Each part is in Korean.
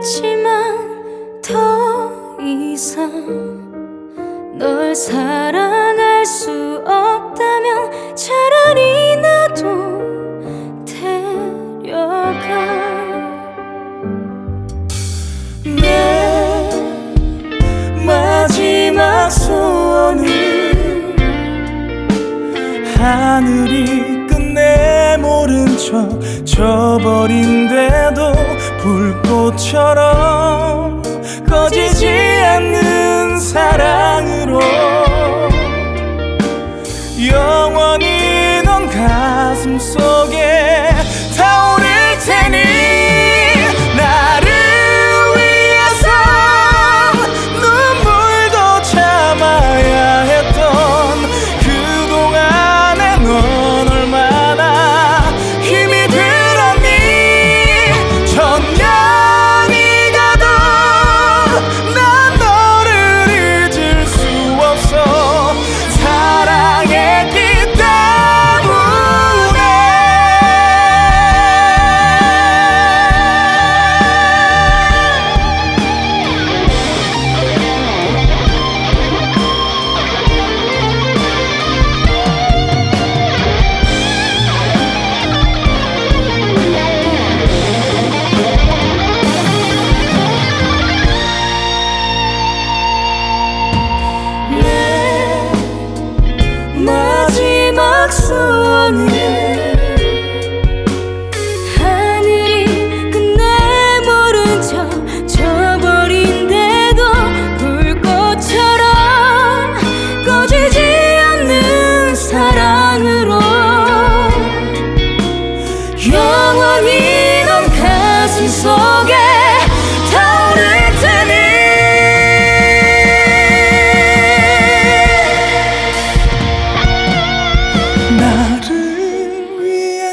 알지만 더 이상 널 사랑할 수 없다면 차라리 나도 데려가. 내 마지막 소원은 하늘이 끝 내 모른 척 져버린데도 불꽃처럼 꺼지지 않는 사랑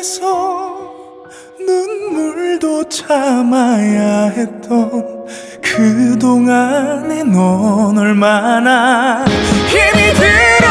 위해서 눈물도 참아야 했던 그동안에 넌 얼마나 힘이 들었니